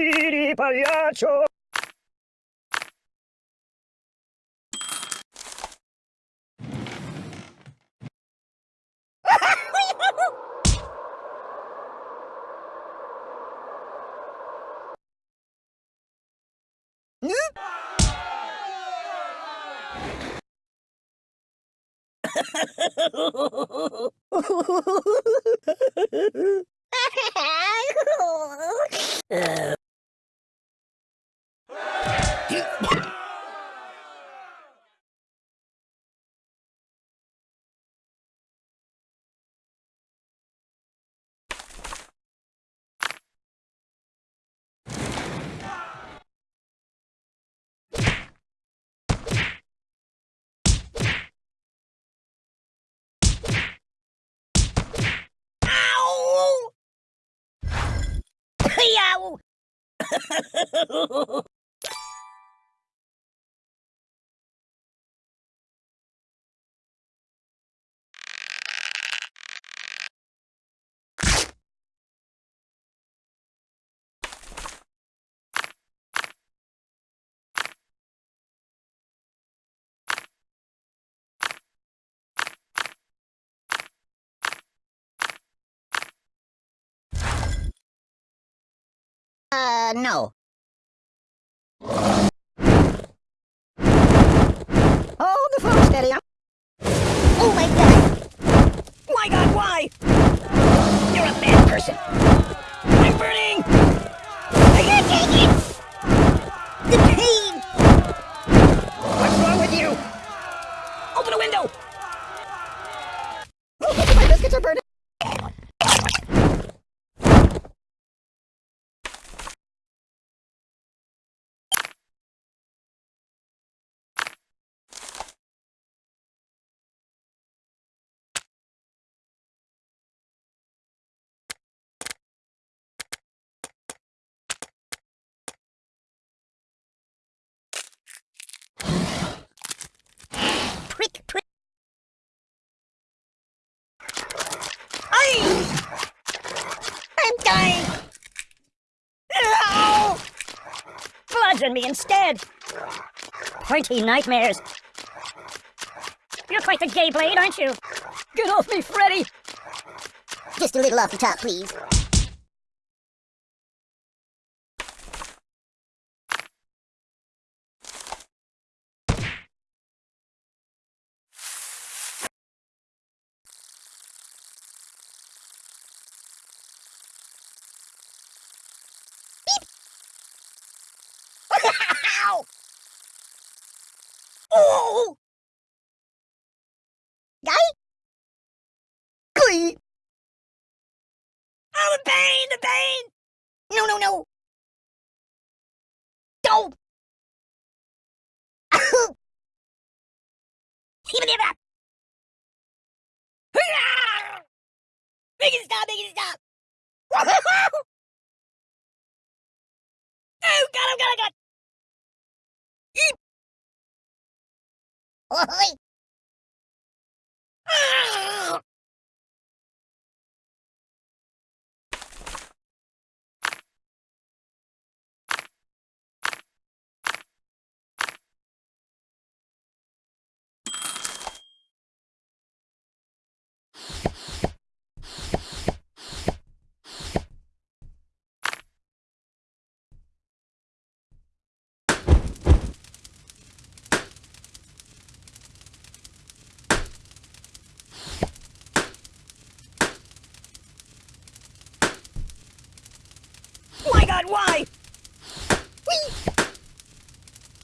Piri pagliaccio! Ow! 哎呀我 No. Hold the phone steady. I'm... Oh my god! My god, why? You're a bad person. I'm burning! I can't take it! The pain! What's wrong with you? Open a window! my biscuits are burning! Prick, prick. I... I'm dying! Ow! Bludgeon me instead! Pointy nightmares! You're quite the gay blade, aren't you? Get off me, Freddy! Just a little off the top, please. Ow! Oh! Guy? Glee! Oh, the pain! The pain! No, no, no! Don't! Even if I... Make it stop! Make it stop! Oh, God! おい。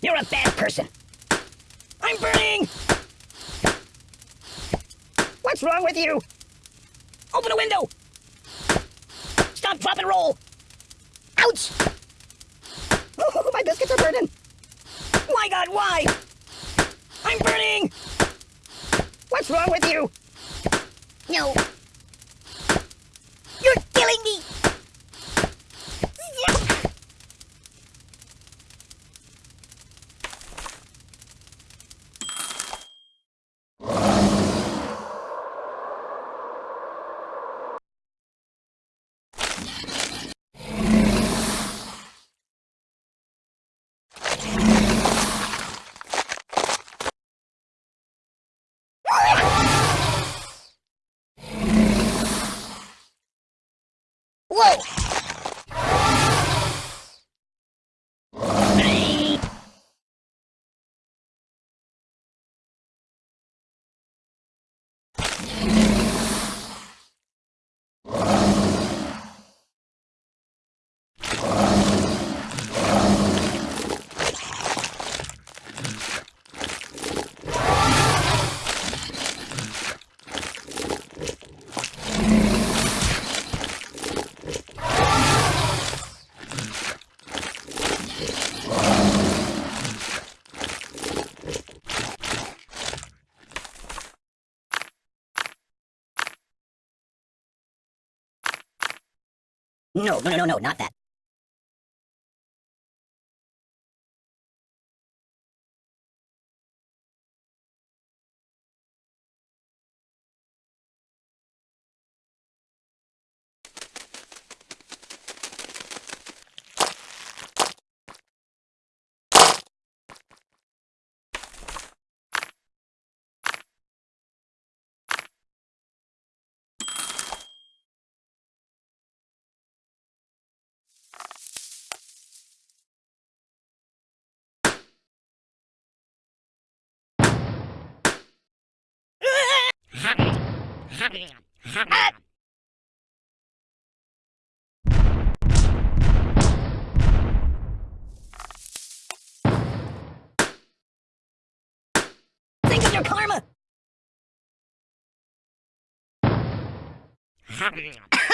You're a bad person. I'm burning! What's wrong with you? Open a window! Stop, drop, and roll! Ouch! Oh, my biscuits are burning! My God, why? I'm burning! What's wrong with you? No. You're killing me! No, no, no, no, no, not that. Think of your karma!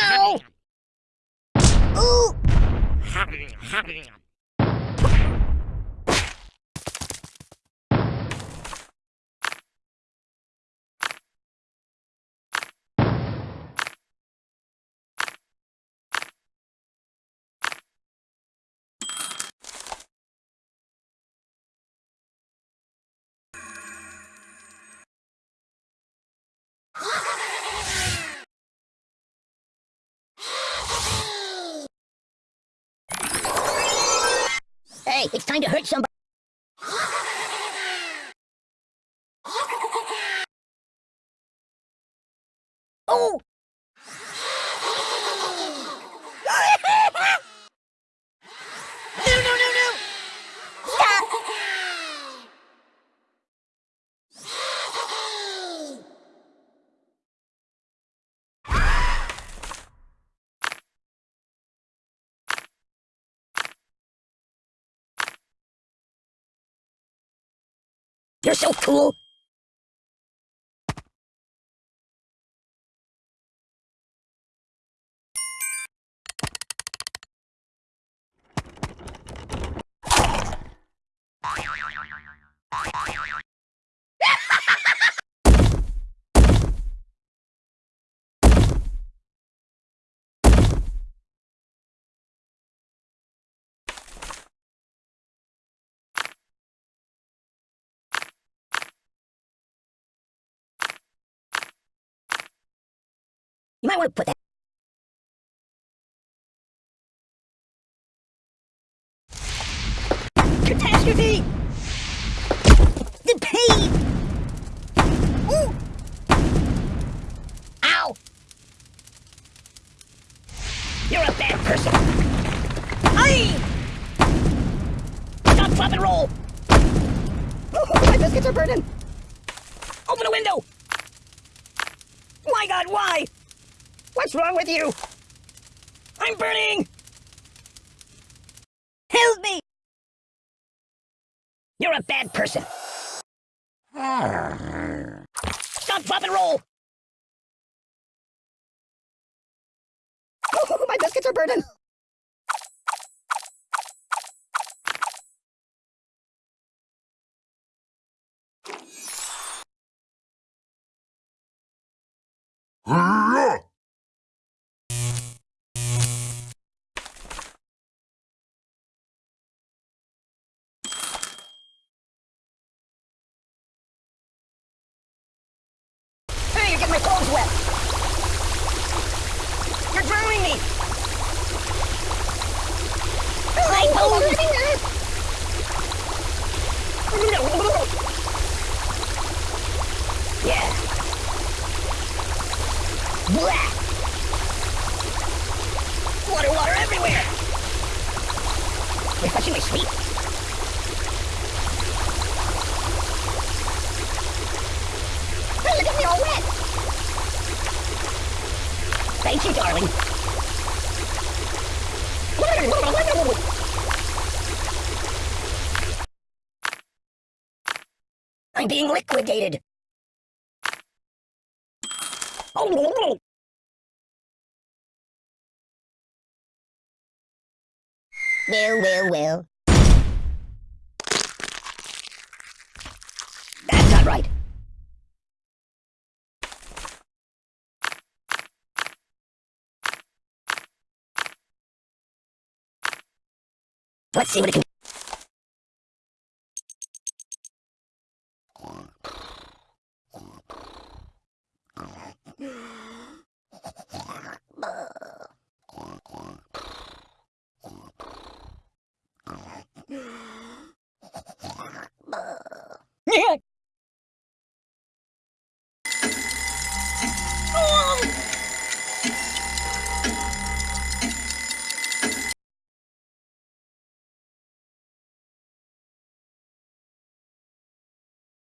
Ow! Ooh! Hey, it's time to hurt somebody. Oh! no, no, no, no! Stop! You're so cool! You might want to put that. Catastrophe! The pain! Ooh! Ow! You're a bad person! Aye! Stop, flop, and roll! Oh, my biscuits are burning! Open a window! My god, why? What's wrong with you? I'm burning! Help me! You're a bad person. Stop, drop, and roll! Oh, my biscuits are burning! Hey, you're getting my clothes wet! You're drowning me! My bones! Yeah. Blah! Water, water everywhere! My. Hey, look at me all wet! Thank you, darling. I'm being liquidated. Well, well, well. That's not right. Let's see what it can